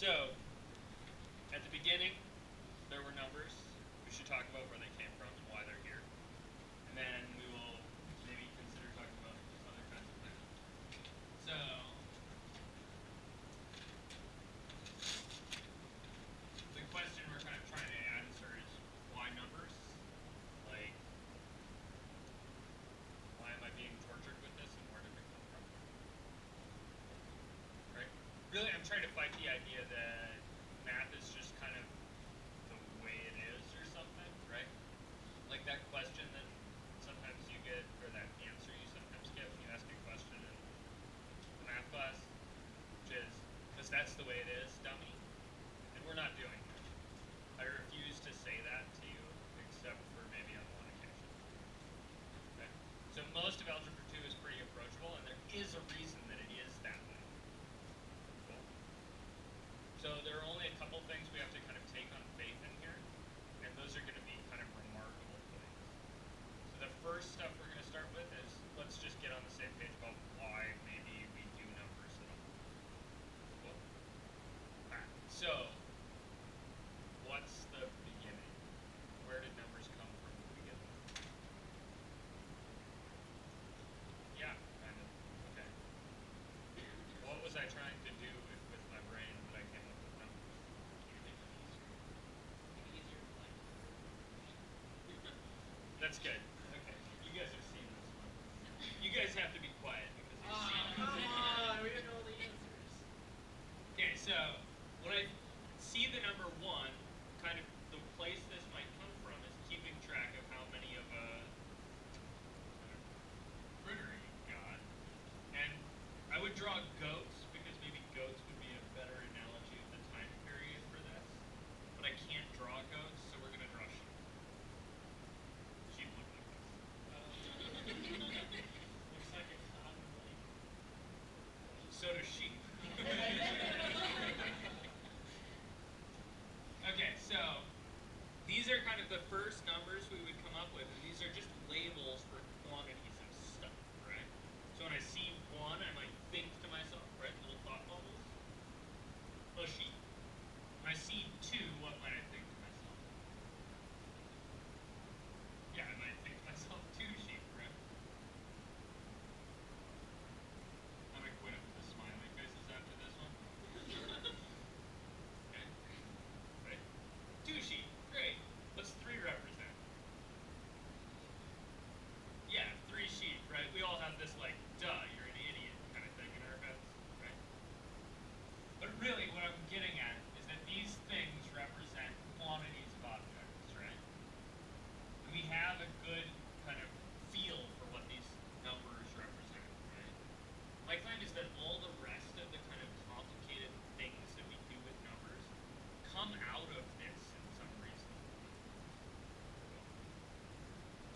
So, at the beginning, there were numbers. We should talk about where they came from and why they're here. And then we will maybe consider talking about other kinds of things. So, the question we're kind of trying to answer is why numbers? Like, why am I being tortured with this and where did it come from? Right? Really, I'm trying to fight the idea That's good. sheep.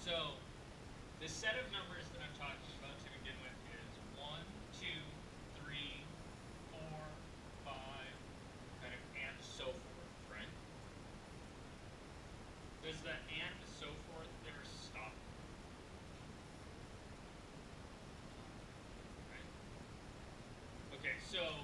So the set of numbers that I'm talking about to begin with is 1, 2, 3, 4, 5, kind of and so forth, right? Does the and so forth ever stop? Right? Okay, so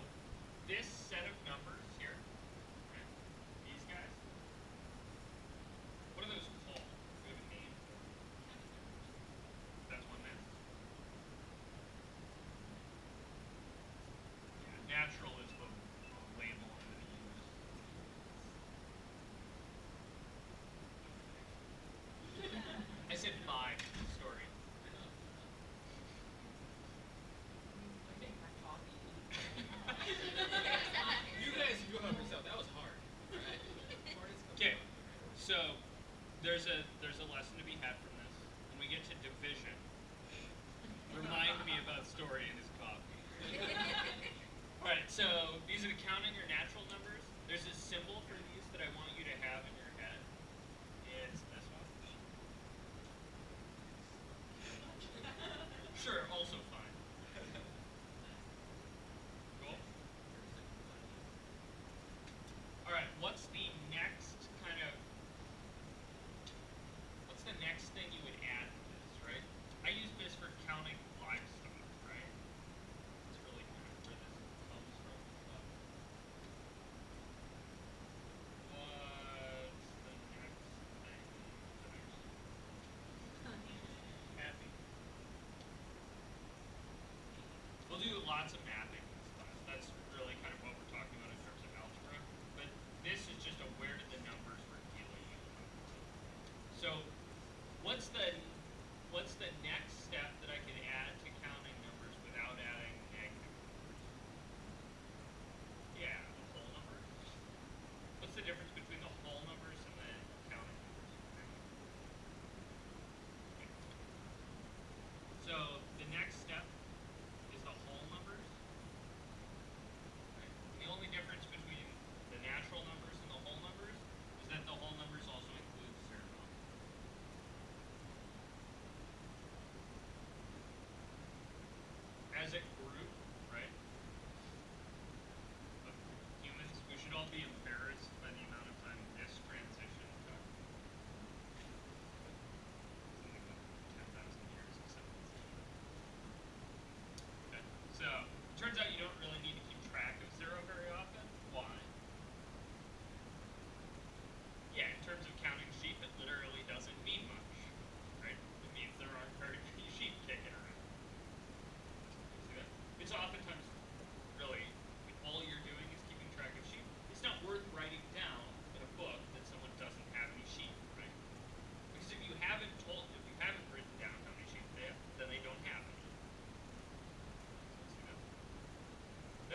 next thing you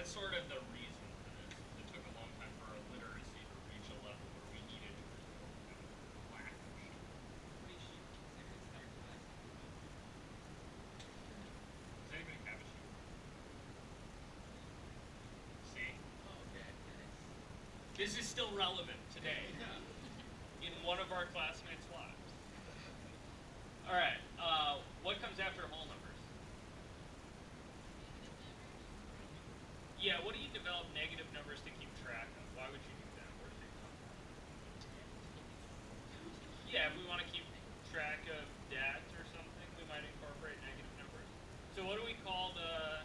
that's sort of the reason for this. It took a long time for our literacy to reach a level where we needed to report kind of lack of sheep. Which you consider standardized. Does anybody have a? See? Oh, okay. This is still relevant today in one of our classmates' lives. All right. Uh, what comes after whole numbers? Yeah. What do you develop negative numbers to keep track of? Why would you do that? Where does it come from? Yeah, if we want to keep track of debt or something, we might incorporate negative numbers. So what do we call the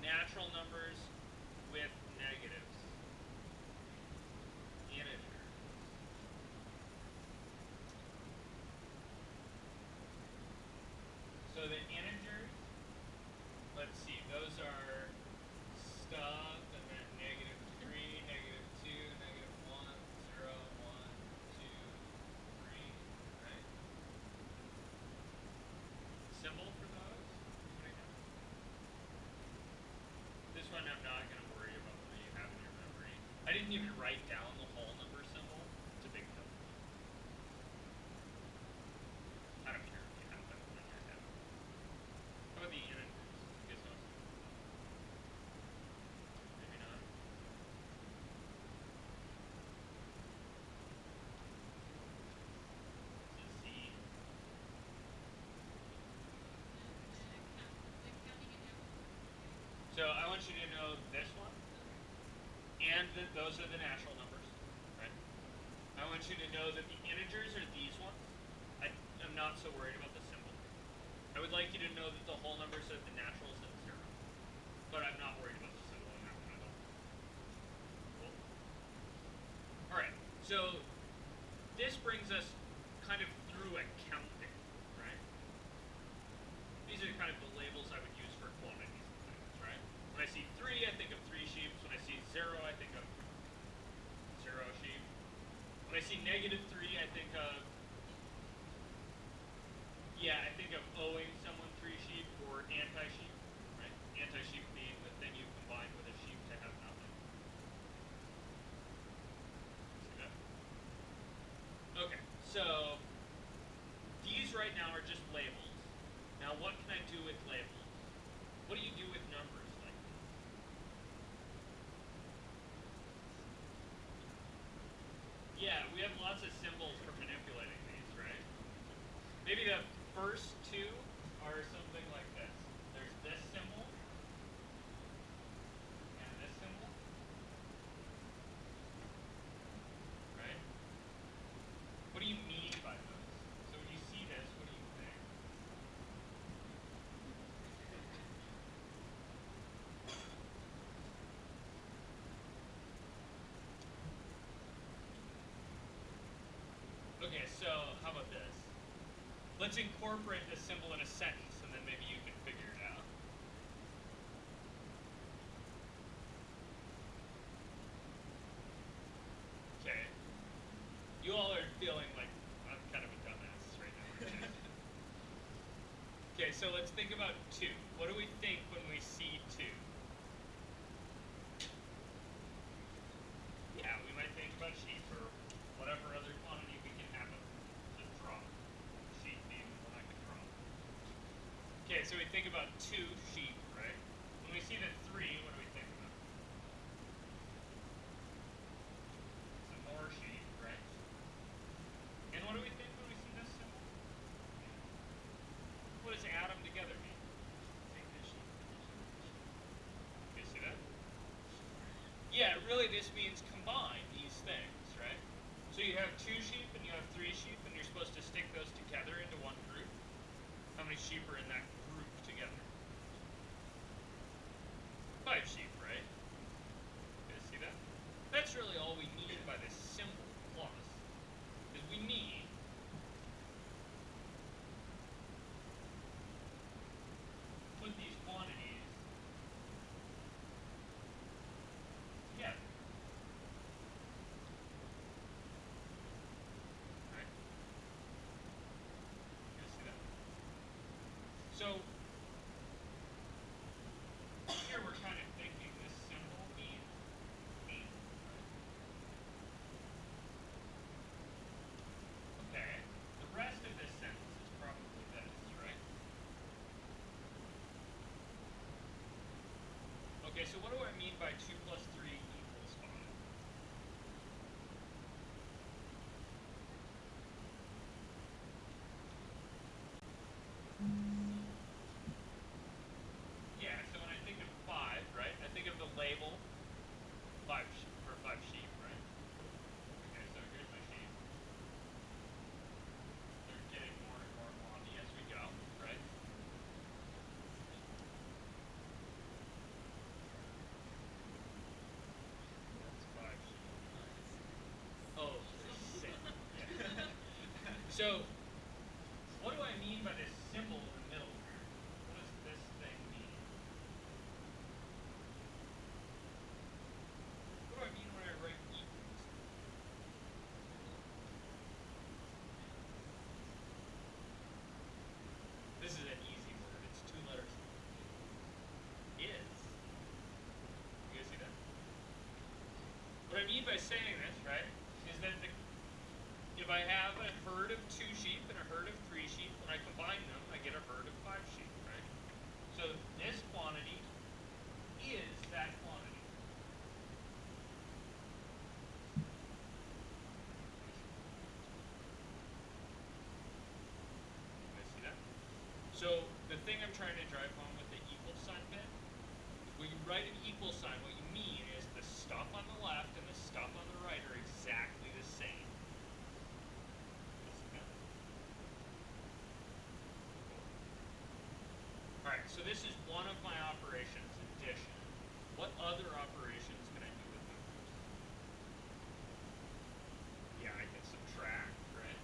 natural numbers with negatives? Integers. So the integers, let's see, those are stuff and then negative 3, negative 2, negative 1, 0, 1, 2, 3, right? Symbol for those? Anybody know? This one I'm not going to worry about what you have in your memory. I didn't even write down the whole number symbol. It's a big deal. I don't care if you have that one in your head. How about the integers? You guys know? Maybe not. This is Z. So I want you to know this one, and that those are the natural numbers, right? I want you to know that the integers are these ones. I, I'm not so worried about the symbol. I would like you to know that the whole numbers are the naturals at zero, but I'm not worried about the symbol in that one at all. Cool. All right. So this brings us kind of through accounting, right? These are kind of the labels I would use for quantities and things, right? When I see three, I think of three sheep. When I see zero, I think of zero sheep. When I see negative three, I think of yeah, I think of owing someone three sheep or anti-sheep, right? Anti-sheep being the thing you combine with a sheep to have nothing. See that? Okay, so these right now are just labels. Now, what can I do with labels? What do you do with numbers like this? Yeah, we have lots of symbols for manipulating these, right? Maybe the first two are something like this. There's this symbol and this symbol. Right? What do you mean by those? So when you see this, what do you think? Okay, so? Let's incorporate this symbol in a sentence, and then maybe you can figure it out. Okay. You all are feeling like I'm kind of a dumbass right now. okay, so let's think about two. What do we think when we see two? Yeah, we might think about sheep or whatever other quantity we can have of to draw. Sheep being the one I can draw. Okay, so we think about two sheep, right? When we see the three, what do we think about? Some more sheep, right? And what do we think when we see this symbol? What does add them together mean? You see that? Yeah, really this means combine these things, right? So you have two sheep and you have three sheep and you're supposed to stick those together into one group. How many sheep are in that group together? Five sheep, by two So, what do I mean by this symbol in the middle here? What does this thing mean? What do I mean when I write equals? This is an easy word. It's two letters. Is. You guys see that? What I mean by saying this, right, is that the, if I have a herd of two sheep and a herd of three sheep, when I combine them, I get a herd of five sheep, right? So this quantity is that quantity. Guys see that? So the thing I'm trying to drive home with the equal sign bit when you write an equal sign, what you mean is the stuff on the left and the stuff on the right are exactly the same. Alright, so this is one of my operations, addition. What other operations can I do with numbers? Yeah, I can subtract, right?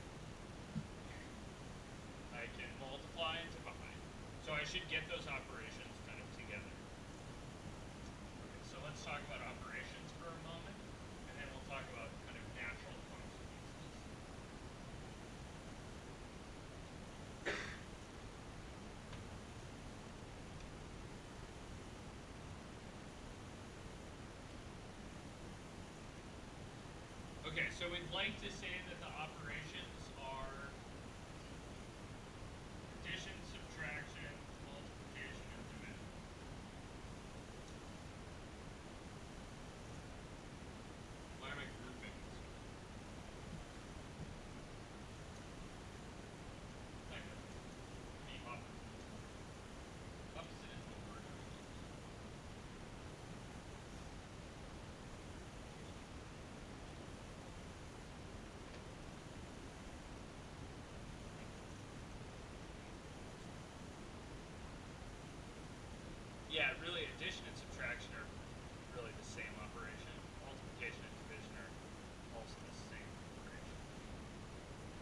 I can multiply and divide. So I should get those operations kind of together. Okay, so let's talk about operations for a moment, and then we'll talk about kind of natural consequences. Okay, so we'd like to say that the operations are addition, subtraction, multiplication, and division. Why am I grouping this? Kind of. The opposite. Opposite is the word I would use. Yeah, really, addition and subtraction are really the same operation. Multiplication and division are also the same operation.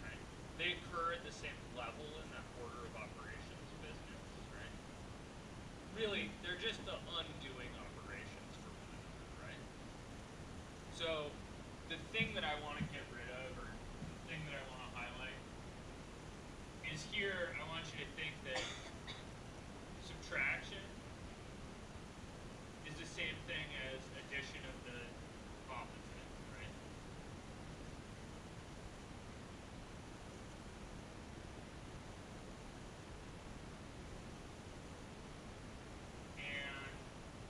Right? They occur at same level in that order of operations business, right? Really, they're just the undoing operations for one another, right? So, the thing that I want to get rid of, or the thing that I want to highlight, is here I want you to think that subtraction is the same thing as addition of the opposite, right? And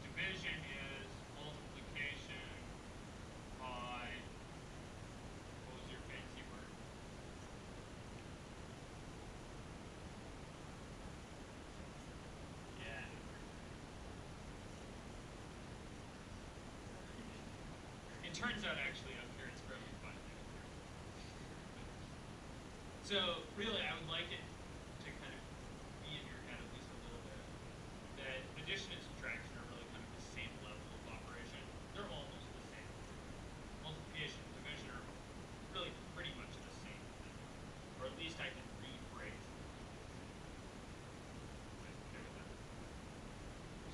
division is multiplication by what was your fancy word? Yeah. It turns out actually up here it's probably fine. So really I would like it to kind of be in your head at least a little bit that addition and subtraction are really kind of the same level of operation. They're almost the same. Multiplication and division are really pretty much the same thing. Or at least I can rephrase it. Guys okay with that?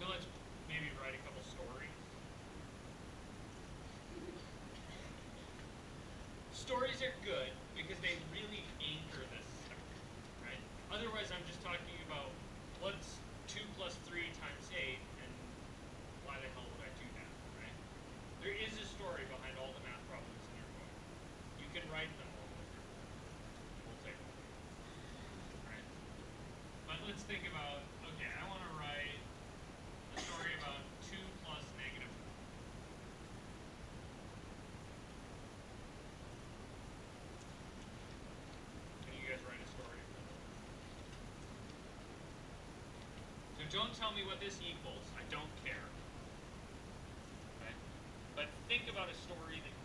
So let's maybe write a couple stories. Stories are good because they really anchor this stuff, right? Otherwise, I'm just talking about what's 2 plus 3 times 8 and why the hell would I do that, right? There is a story behind all the math problems in your book. You can write them all with your book. We'll take them. Right? But let's think about, okay, I want to write a story about 2 plus negative 1. Can you guys write a story? Don't tell me what this equals. I don't care. Okay? But think about a story that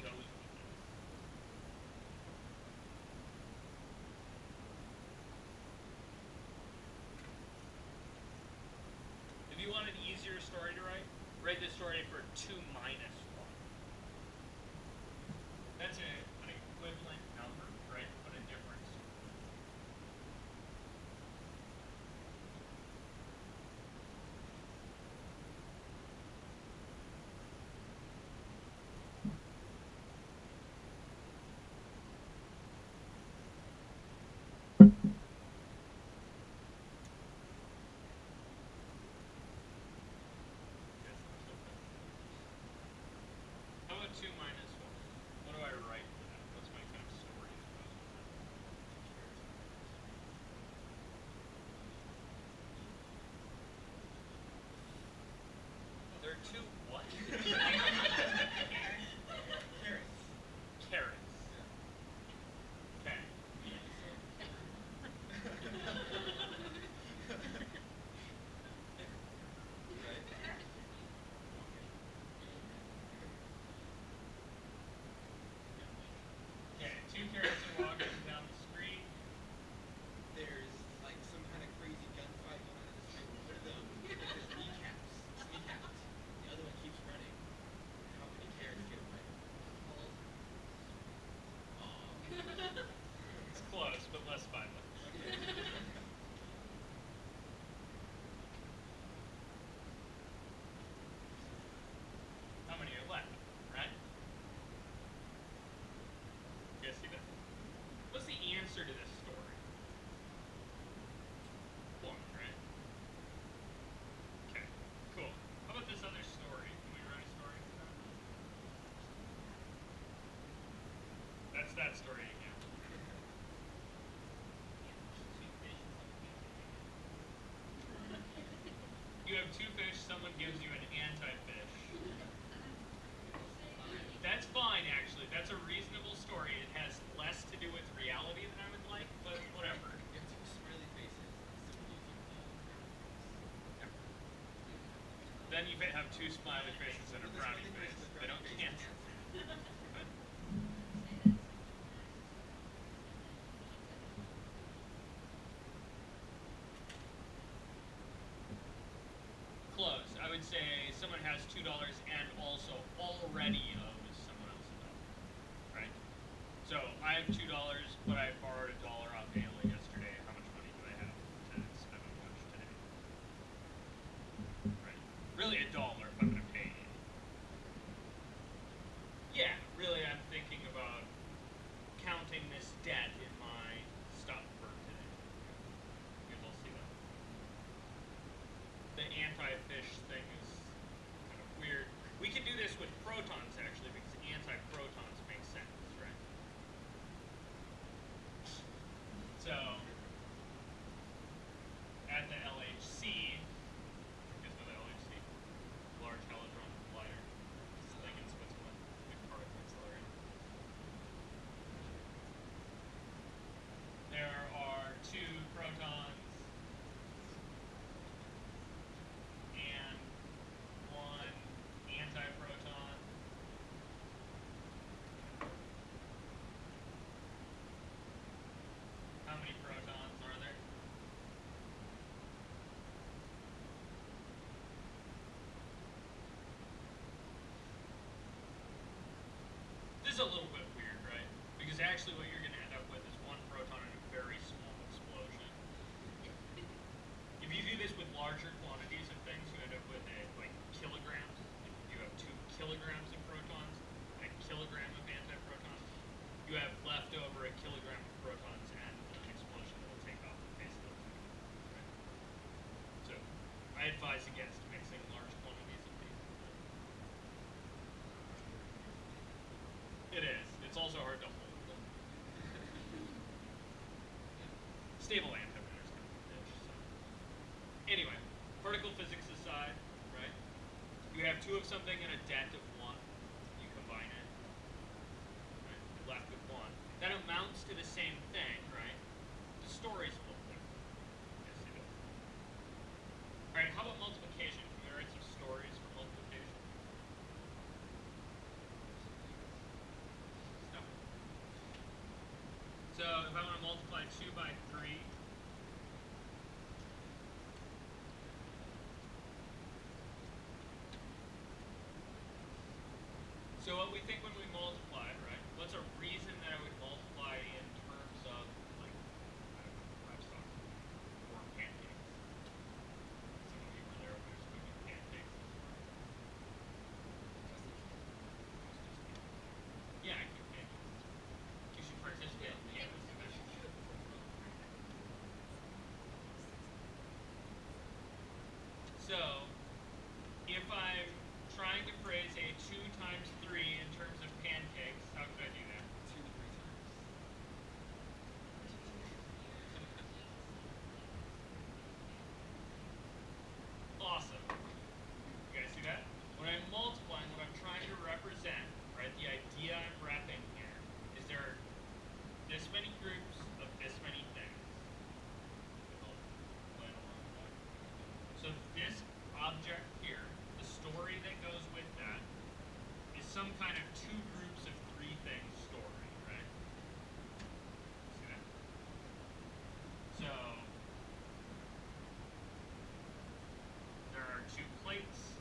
2 minus 1. What do I write for that? What's my kind of story? There are two what? less violent. How many are left? Right? Guess you know. What's the answer to this story? One, right? Okay, cool. How about this other story? Can we write a story? That's that story again. You have two fish, someone gives you an anti-fish. That's fine, actually. That's a reasonable story. It has less to do with reality than I would like, but whatever. You have two smiley faces. Someone gives you a Then you have two smiley faces and a frowny face. face and the They don't cancel. But Close. I would say someone has two dollars and also already owes someone else a dollar. Right? So I have two dollars, but I borrowed a dollar off Ayla yesterday. How much money do I have to spend on lunch today? Right. Really a dollar if I'm gonna pay you. Yeah, really I'm thinking about counting this debt in my stuff for today. You guys all see that? the anti-fish thing is kind of weird. We could do this with protons actually, because anti-protons make sense, right? So, at the LHC, you guys know the LHC? Large Hadron Collider. This thing in Switzerland, big particle accelerator. There are two protons and one antiproton. How many protons are there? This is a little bit weird, right? Because actually what you're going to end up with is one proton in a very small explosion. If you do this with larger quantities of things, you end up with a, like kilograms. You have two kilograms of protons and a kilogram of antiprotons. You have left over a kilogram of protons and an explosion that will take off the face of the planet. Right? So, I advise against mixing large quantities of these. It is. It's also hard to hold. Stable kind of a bitch, so. Anyway, particle physics aside, right? You have two of something and a debt of one. You combine it. Right? You're left with one. That amounts to the same thing, right? The story's a little different. Yes, it is. Alright, how about multiplication? Can we write some stories for multiplication? So if I want to multiply 2 by 3, so what we think when we multiply, right? What's a reason that I would multiply in terms of, like, I don't know, livestock or pancakes? Some of you were there when we were cooking pancakes this morning. Yeah, I cook pancakes. You should participate in the campus division. So, if I'm trying to phrase a 2 times 3 in terms of pancakes, how could I do that? Two to three times. some kind of two groups of three things story, right? See that? So there are two plates.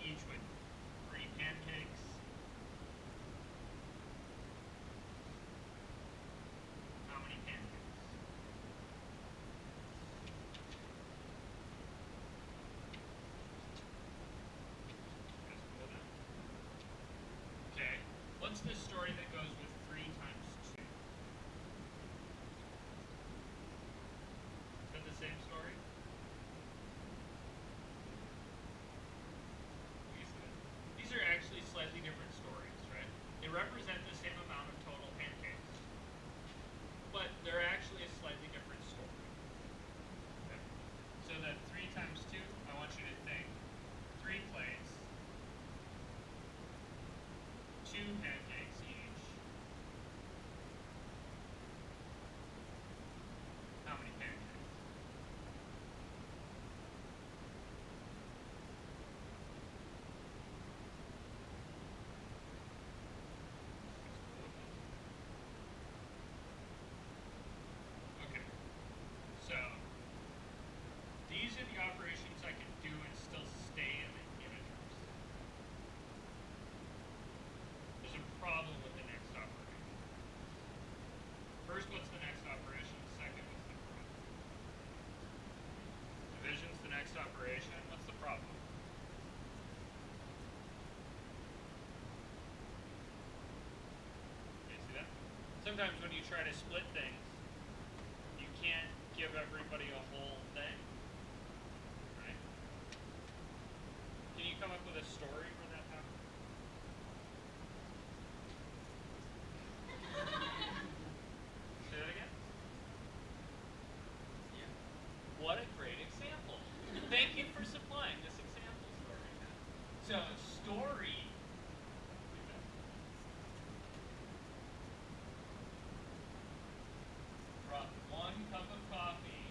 Each with three pancakes. How many pancakes? Guys cool with that? Okay. What's the story that goes with three times two? Is that the same story? These are- These are actually slightly different stories, right? They represent the same amount of total pancakes, but they're actually a slightly different story. Okay? So that three times two, I want you to think three plates, two pancakes each. How many pancakes? Okay. So these are the operations I can do and still stay in the integers. There's a problem with the next operation. First, what's the next operation? Second, what's the problem? Division's the next operation. What's the problem? Okay, see that? Sometimes when you try to split things, you can't give everybody a whole thing. Right? Can you come up with a story for that happened? Say that again? Yeah. What a great example. Thank you for supplying this example story. So, story. Brought one cup of coffee.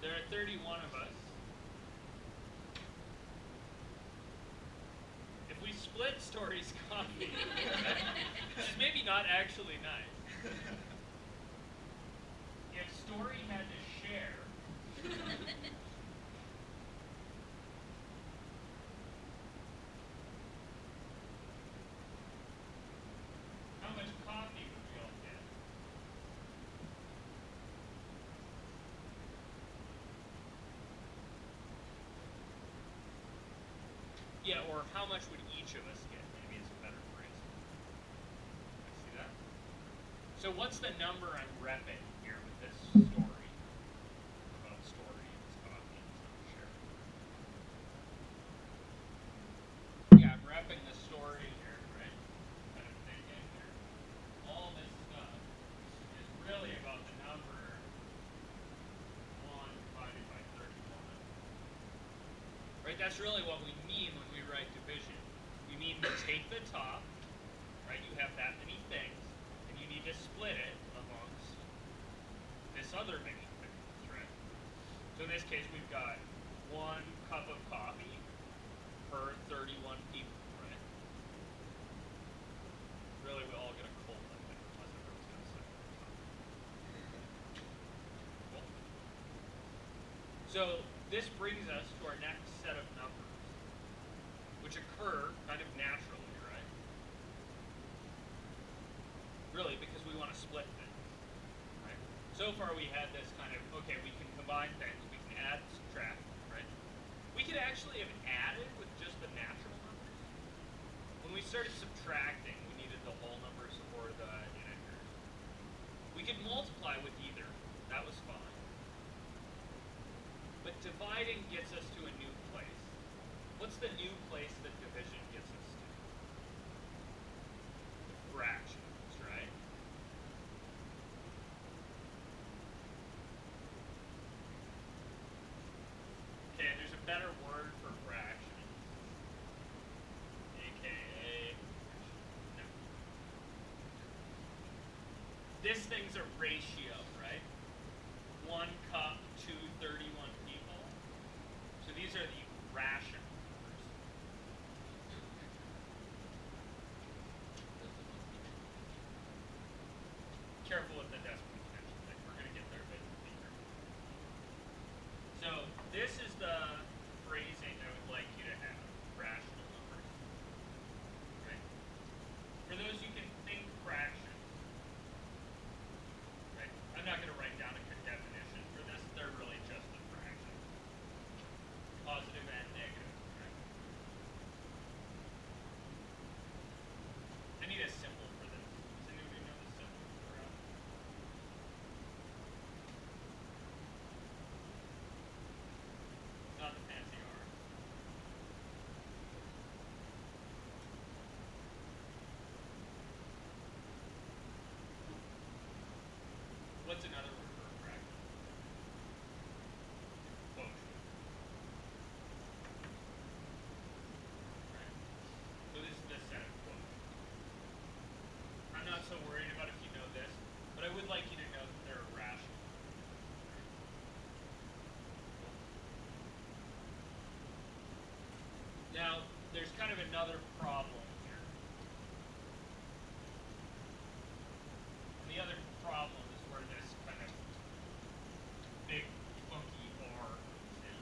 There are 31 of us. If we split Story's coffee, which is maybe not actually nice. If Story had to share, how much coffee would we all get? Yeah, or how much would each of us get? Maybe it's a better phrase. I See that? So what's the number I'm repping here with this story? About story and. Yeah, I'm repping the story here, right? Kind of thinking here. All this stuff is really about the number one divided by thirty-one. Right, that's really what we mean when write division. We mean to take the top, right? You have that many things, and you need to split it amongst this other many things, right? So in this case, we've got one cup of coffee per 31 people, right? Really, we all get a cold, I think, unless everyone's or something. Cool. So this brings us to our next set of which occur kind of naturally, right? Really, because we want to split things, right? So far we had this kind of, okay, we can combine things, we can add, subtract, right? We could actually have added with just the natural numbers. When we started subtracting, we needed the whole numbers or the integers. We could multiply with either. That was fine. But dividing gets us to a new place. What's the new place that division gets us to? Fractions, right? Okay, there's a better word for fraction. AKA. No. This thing's a ratio, right? One cup to 31 people. So these are the ration numbers. Careful with the decimal connection thing. We're gonna get there, but be careful. So this is the phrasing I would like you to have. Rational numbers. Right? For those you can think fractions. Right? I'm not gonna write down a good definition for this. They're really just the fractions. Positive and negative. Right? I need a symbol for this. Does anybody know the symbol for uh, Not the fancy R. What's another word for a fraction? Quotient. Right. So this is the set of quotients. I'm not so worried about if you know this, but I would like you to know that they're irrational. Now, there's kind of another problem here. And the other problem is where this kind of big funky R comes in.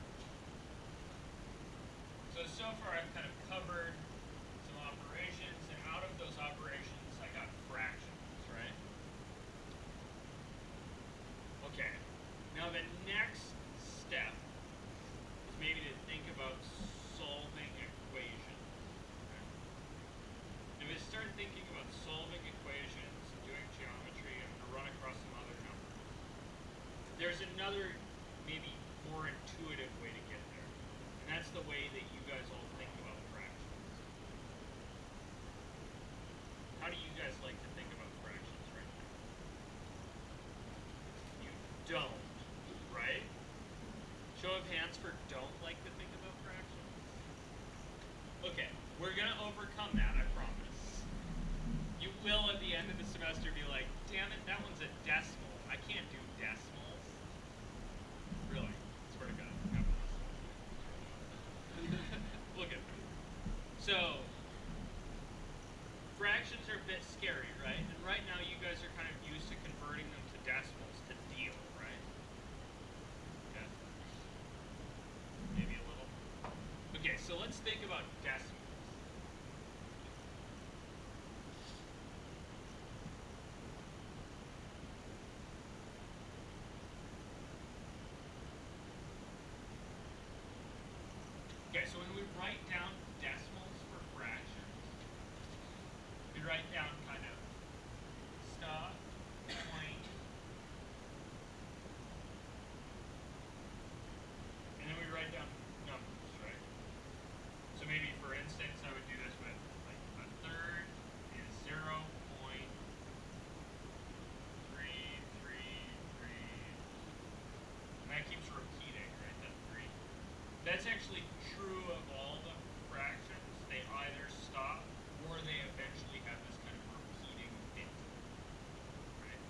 So, so far I've kind of covered some operations, and out of those operations I got fractions, right? Okay. Now the next step is maybe to think about solving equations. right? If I start thinking about solving equations and doing geometry, I'm gonna run across some other numbers. There's another, maybe more intuitive way to get there, and that's the way that you guys all think about fractions. How do you guys like to think about fractions right now? You don't, right? Show of hands for don't like to think about fractions. Okay, we're gonna overcome that, I promise. You will at the end of the semester be like, damn it, that one's a decimal. I can't do decimals. Really, swear to God. no. Look at me. So, fractions are a bit scary, right? And right now you guys are kind of used to converting them to decimals to deal, right? Okay. Maybe a little. Okay, so let's think about decimals. Okay, so when we write down decimals for fractions, we write down kind of stop, point, and then we write down numbers, right? So maybe, for instance, I would do this with like a third is zero point three three three, and that keeps repeating, right? That three. That's actually true of all the fractions. They either stop or they eventually have this kind of repeating bit. Right?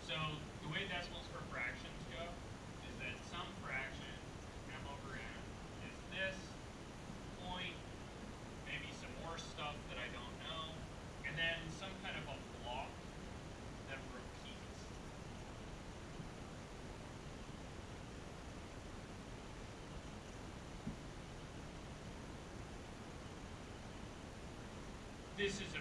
So the way decimals for fractions go is that some fraction, m over n, is this point, maybe some more stuff that I don't know, and then some kind of a block that repeats. This is a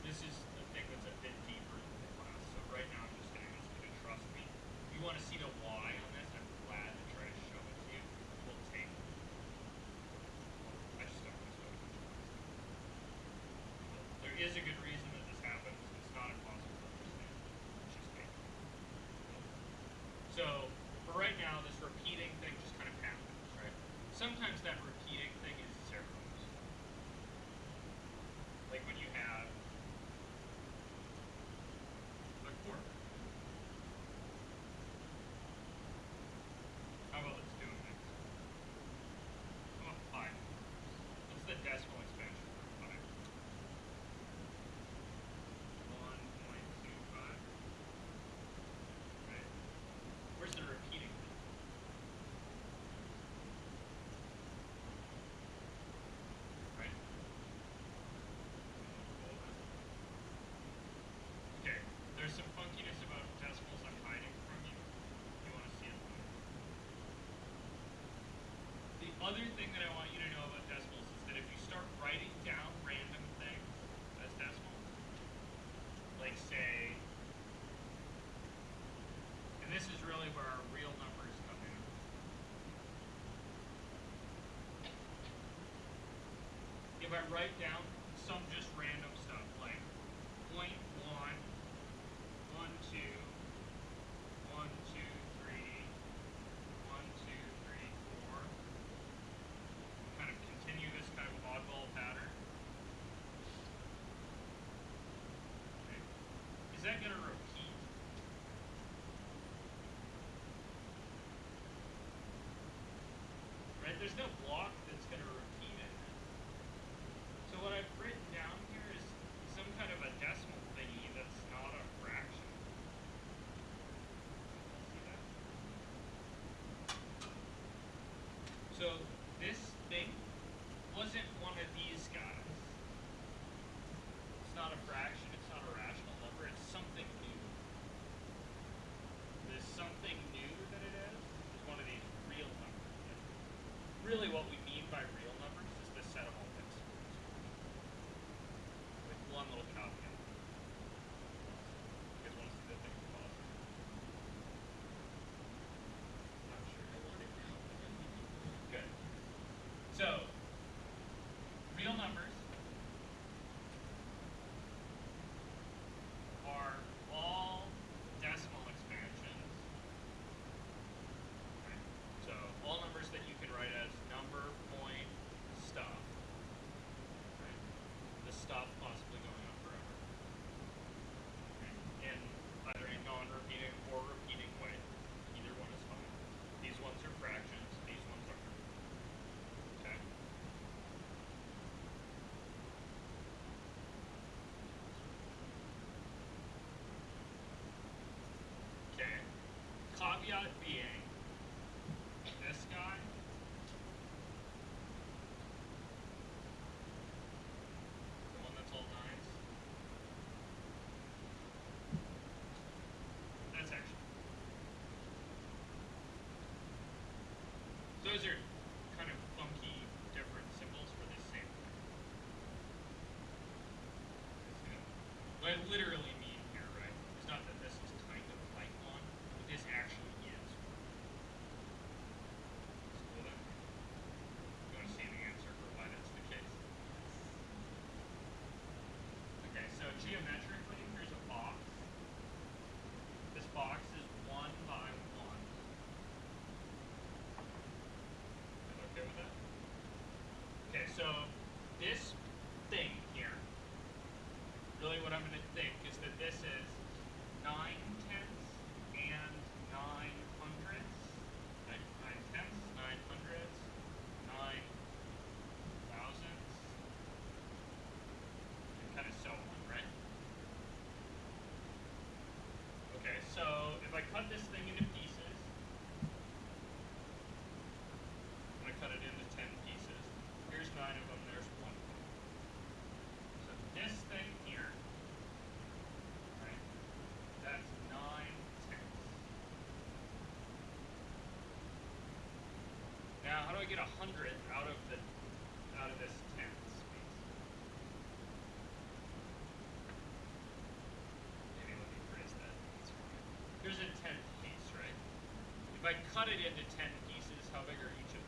this is the thing that's a bit deeper than the class. So right now I'm just gonna ask you to trust me. If you want to see the why on this, I'm glad to try to show it to you. We'll take. I just don't want to. There is a good reason that this happens. It's not impossible to understand. It's just fake. So for right now, this repeating thing just kind of happens, right? Sometimes that other thing that I want you to know about decimals is that if you start writing down random things as decimals, like say, and this is really where our real numbers come in. If I write down some just random stuff like point one, one two. there's no What I literally mean here, right, is not that this is kind of like one, but this actually is one. Uh, you want to see the answer for why that's the case? Okay, so geometrically, here's a box. This box is one by one. Is okay with that? Okay, so this thing what I'm going to say. I get a hundred out of the out of this ten space? Maybe let me phrase that. Here's a ten piece, right? If I cut it into ten pieces, how big are each of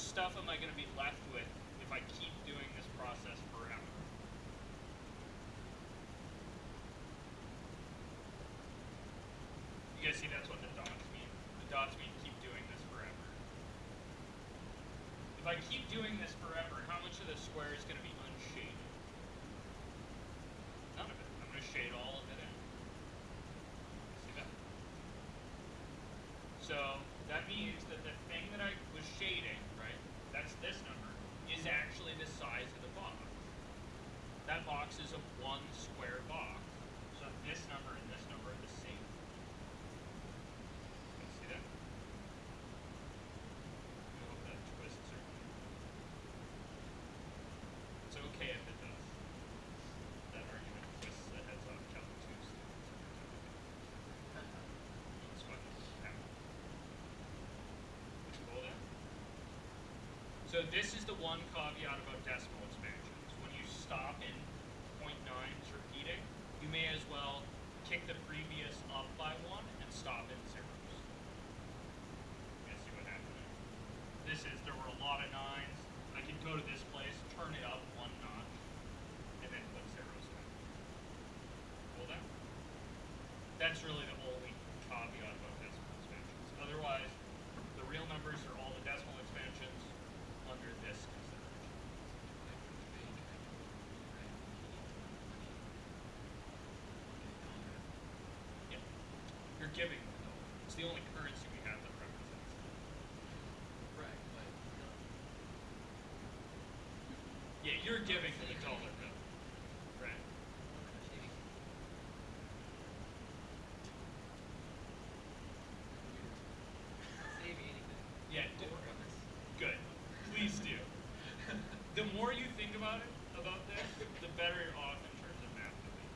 stuff am I going to be left with if I keep doing this process forever? You guys see that's what the dots mean. The dots mean keep doing this forever. If I keep doing this forever, how much of the square is going to be unshaded? None of it. I'm going to shade all of it in. See that? So that means that the thing that I was shading this number, is actually the size of the box. That box is a one square box. So this number are the same. You see that? I hope that twists or It's okay if it does. That argument twists the heads off Calvin Tuesday. It's fun. Yeah. Cool then? So this is the one caveat about decimal expansions. When you stop in 0.9s repeating, you may as well kick the previous up by one and stop in zeros. You see what happened? This is, there were a lot of nines. I could go to this place, turn it up one notch, and then put zeros in. Cool then? That's really the only caveat about decimal expansions. Otherwise, the real numbers are all the decimal expansions under this consideration. Yeah. You're giving the dollar. It's the only currency we have that represents it. Right, but. Yeah, you're giving the dollar bill. Right. Shading. Save me anything. Yeah, d- Don't work on this. good. Please do. The more you think about it, about this, the better you're off in terms of math doing.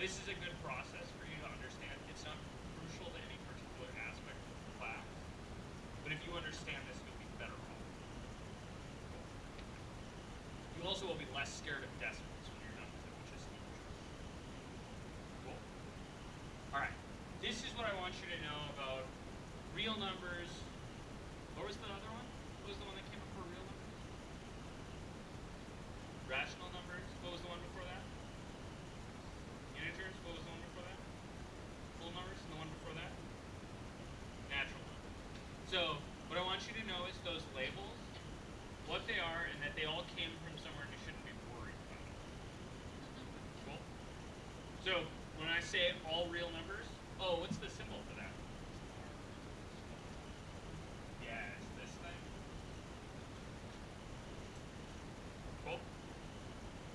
This is a good process for you to understand. It's not crucial to any particular aspect of the class, but if you understand this, you'll be better off. You also will be less scared of decimals when you're done with it, which is huge. Cool. All right. This is what I want you to know about real numbers. What was the other one? What was the one that came before real numbers? Rational numbers. What was the one before that? Integers. What was the one before that? Full numbers. And the one before that? Natural numbers. So what I want you to know is those labels, what they are, and that they all came from somewhere and you shouldn't be worried about it. Cool. So when I say all real numbers, oh, what's the symbol for that? Yeah, it's this thing. Cool.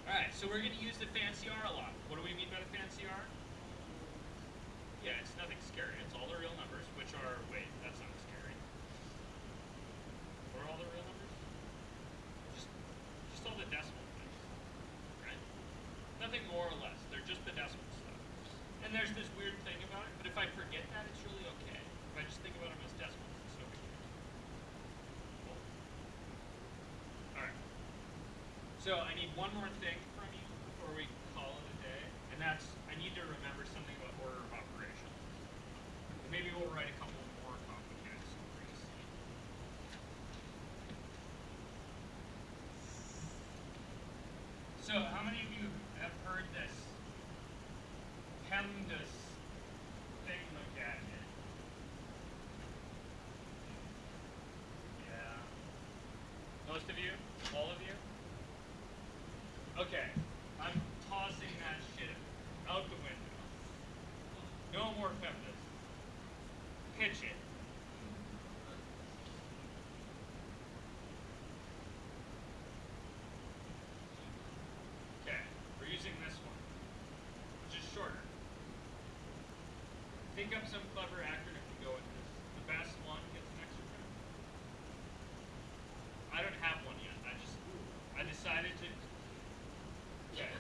Alright, so we're gonna use the fancy R a lot. What do we mean by the fancy R? Yeah, it's nothing scary. It's all the real numbers, which are wait, that's not scary. Are all the real numbers? Just just all the decimal things. Right? Nothing more or less. They're just the decimal stuff. And there's this weird thing about it, but if I forget that, it's really okay. If I just think about them as decimals, it's deal. Cool. Alright. So I need one more thing from you before we call it a day, and that's I need to remember something about order of operations. Maybe we'll write a couple more complicated stories. So how many of you have heard this PEMDAS thing like that? Yeah. Most of you? All of you? Okay, I'm tossing that shit out the window. No more feminists. Pitch it. Okay, we're using this one, which is shorter. Think up some clever acronym to go with this. The best one gets an extra credit. I don't have one yet. I just I decided to. Okay.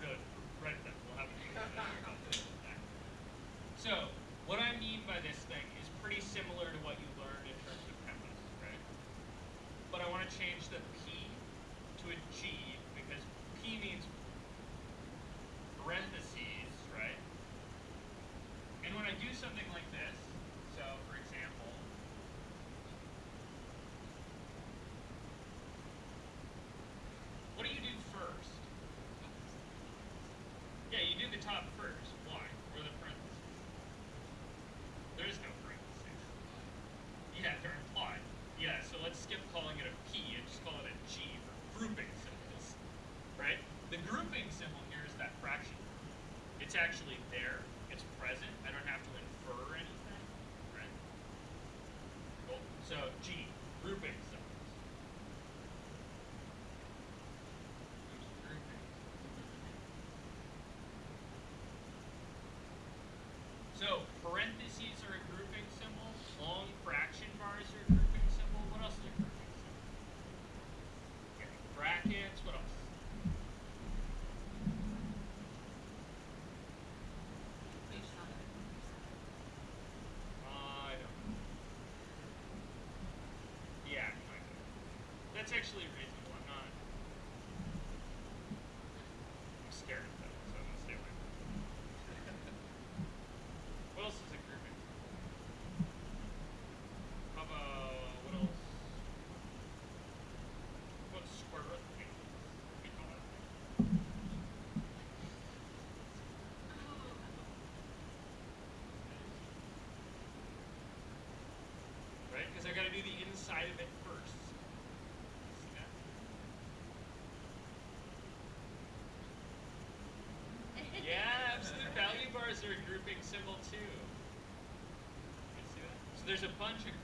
Good. Right then. We'll have a So, what I mean by this thing is pretty similar to what you learned in terms of PEMDAS, right? But I want to change the P to a G because P means parentheses, right? And when I do something like this, so for example, what do you do first? Yeah, you do the top first. Why? Or the parentheses? There is no parentheses. Yeah, they're implied. Yeah, so let's skip calling it a P and just call it a G for grouping symbols. Right? The grouping symbol here is that fraction. It's actually parentheses are a grouping symbol. Long fraction bars are a grouping symbol. What else is a grouping symbol? Okay, brackets. What else? I don't. Yeah, That's actually side of it first. Yeah, absolute value bars are a grouping symbol too. So there's a bunch of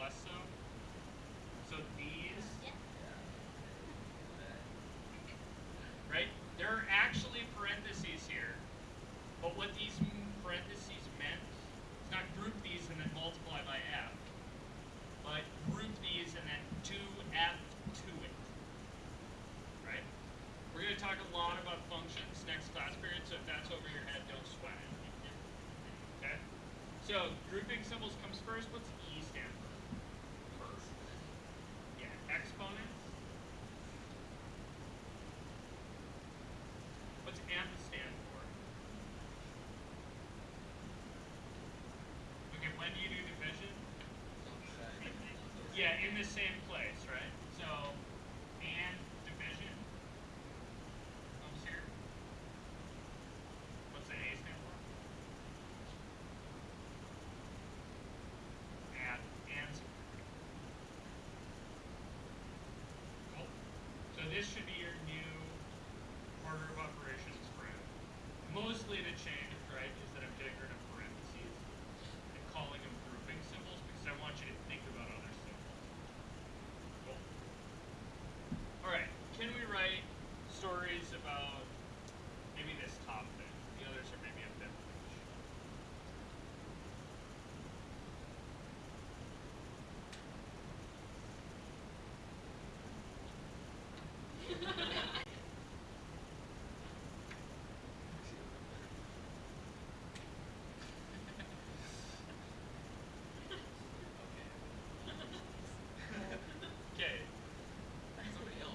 less so. the same place, right? So, and division comes here. What's the A stand for? and and. Cool. So this should Okay.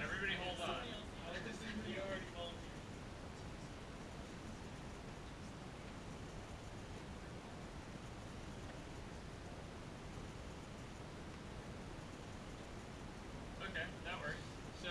Everybody hold on. Okay, that works. So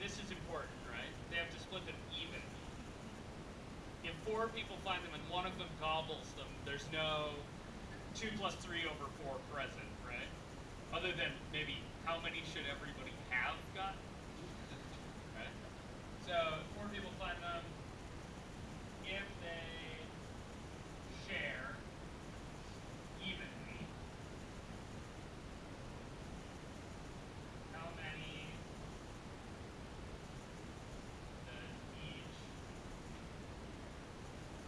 this is important, right? They have to split them evenly. If four people find them and one of them gobbles them, there's no two plus three over four present, right? Other than maybe how many should everybody have gotten? Right? So if four people find them, if they share evenly, how many does each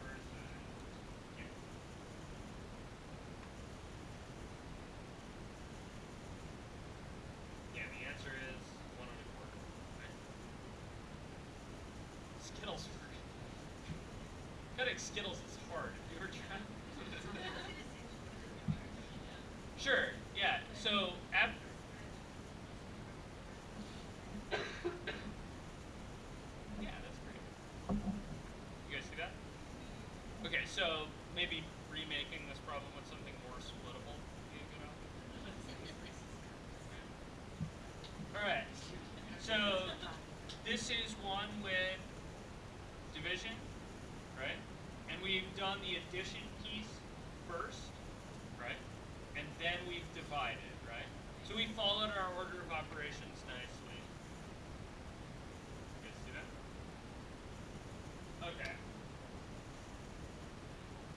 person get? Yeah, the answer is one and a quarter. Right? Skittles are cutting Skittles is hard. If you were trying. Sure. Yeah. So after. yeah, that's great. You guys see that? Okay, so maybe remaking this problem with something more splittable good option. All right. So this is one with division, right? And we've done the addition piece first, right? And then we've divided, right? So we followed our order of operations nicely. You guys see that? Okay.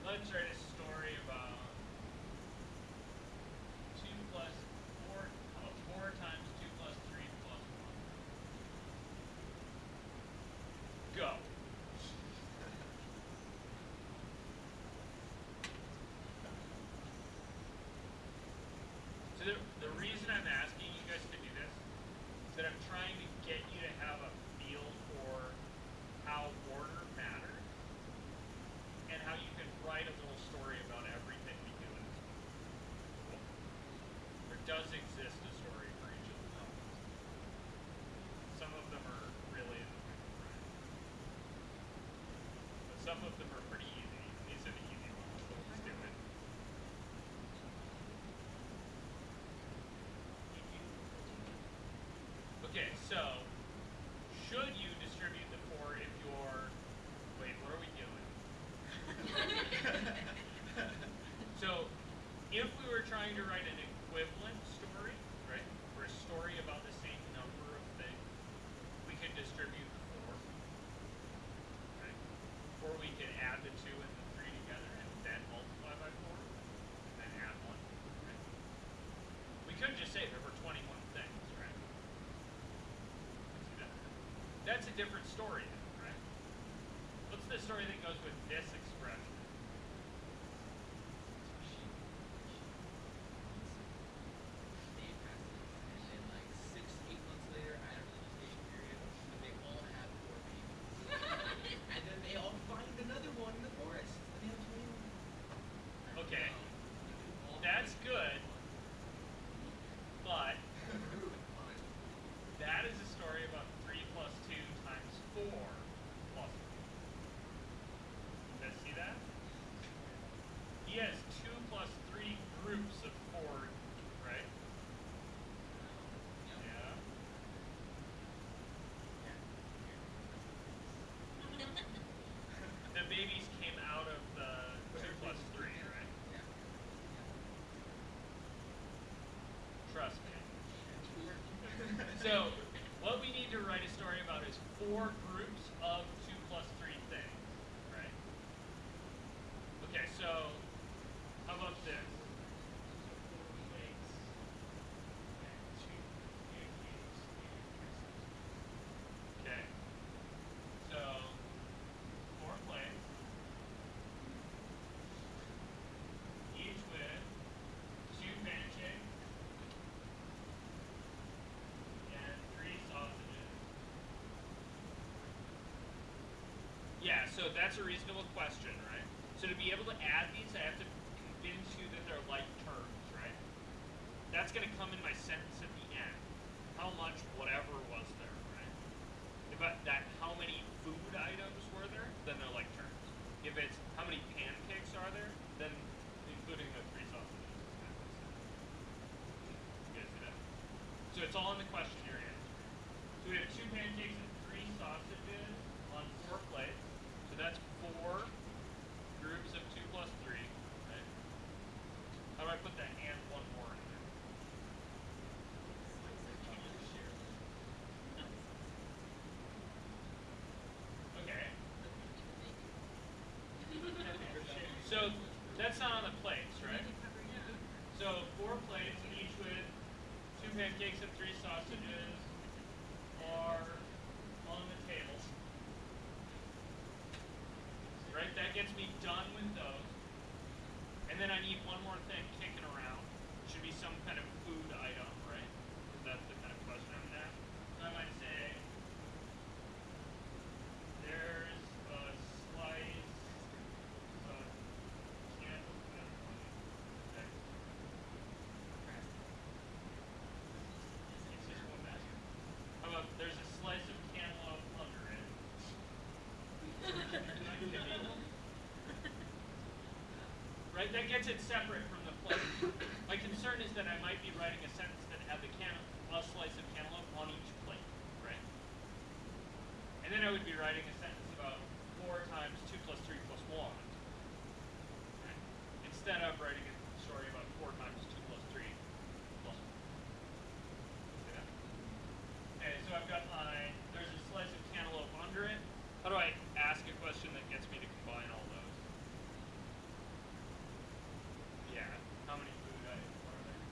Let's write a story about two plus four, how about four times two plus three plus one? Go. So the, the reason I'm asking you guys to do this is that I'm trying to get you to have a feel for how order matters and how you can write a little story about everything we do in this book. Cool? There does exist a story for each of the elements. Some of them are really in the? But some of them are pretty easy. These are the easy ones, so just do it. Okay, so should you distribute the four if you're wait, what are we doing? so if we were trying to write an equivalent story, right? Or a story about the same number of things, we could distribute the four. Right? Or we could add the two and the three together and then multiply by four. And then add one. Right? We could just say there were twenty-one things, right? That's a different story, right? What's the story that goes with this expression? Day passes, and then like six, eight months later, I had a registration period, and they all have four babies. and then they all find another one in the forest, and they have twenty-one. Okay, All that's twenty. good, but that is a story about three plus two times four plus one. You guys see that? He has two plus three groups of four, right? Yeah. The babies came out of the two plus three, right? Yeah. Trust me. So, what we need to write a story about is four groups of two plus three things, right? Okay, so how about this? So four plates and two pancakes and pretzels. Okay. So four plates, each with two pancakes and three sausages. Yeah, so that's a reasonable question, right? So to be able to add these, I have to convince you that they're like terms, right? That's gonna come in my sentence at the end. How much whatever was there, right? If I, that how many food items were there, then they're like terms. If it's how many pancakes are there, then including the three sausages. You guys see that? So it's all in the question you're answering. So we have two pancakes and three sausages on four plates. So that's four groups of two plus three, right? How do I put that and one more in there? Okay. So that's not on the plates, right? So four plates, each with two pancakes and three sausages, are on the table. Right, that gets me done with those. And then I need one more thing kicking around. Should be some kind of food item, right? 'Cause that's the kind of question I'm gonna ask. So I might say, there's a slice of cantaloupe. Okay. It's just one back. How about there's a slice of cantaloupe under it? Right, that gets it separate from the plate. My concern is that I might be writing a sentence that had the a slice of cantaloupe on each plate, right? And then I would be writing a sentence about four times two plus three plus one. Right? Instead of writing a story about four times two plus three plus one. See that? Okay, so I've got my, there's a slice of cantaloupe under it. How do I ask a question that gets me to combine all those? Yeah, how many food items are there?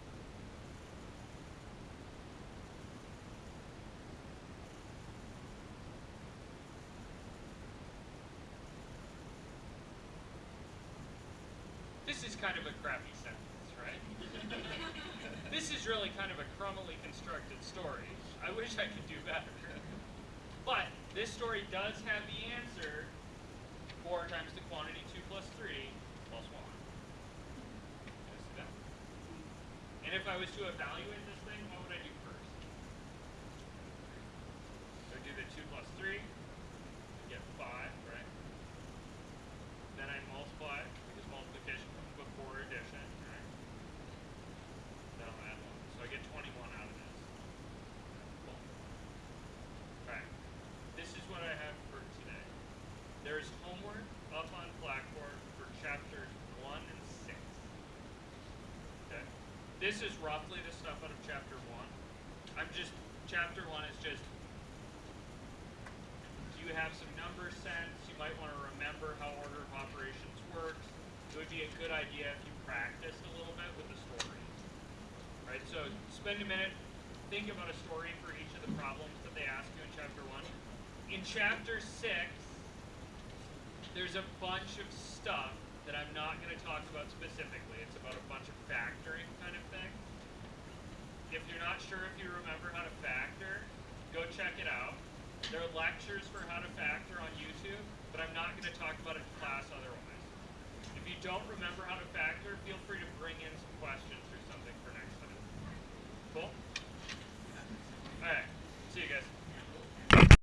This is kind of a crappy sentence, right? this is really kind of a crummily constructed story. I wish I could do better. But this story does have the answer 4 times the quantity 2 plus 3 plus 1. Yes, that. And if I was to evaluate this thing, what would I do first? So do the 2 plus 3, I get 5, right? Then I multiply, because multiplication comes before addition, right? Then I'll add 1. So I get 21 out of this. Cool. Alright. This is what I have for today. There's homework up on Blackboard for chapters 1 and 6. Okay? This is roughly the stuff out of chapter 1. I'm just, chapter 1 is just do you have some number sense. You might want to remember how order of operations works. It would be a good idea if you practiced a little bit with the story. Right? So spend a minute, think about a story for each of the problems that they ask you in chapter one. In chapter six, there's a bunch of stuff that I'm not going to talk about specifically. It's about a bunch of thing. If you're not sure if you remember how to factor, go check it out. There are lectures for how to factor on YouTube, but I'm not going to talk about it in class otherwise. If you don't remember how to factor,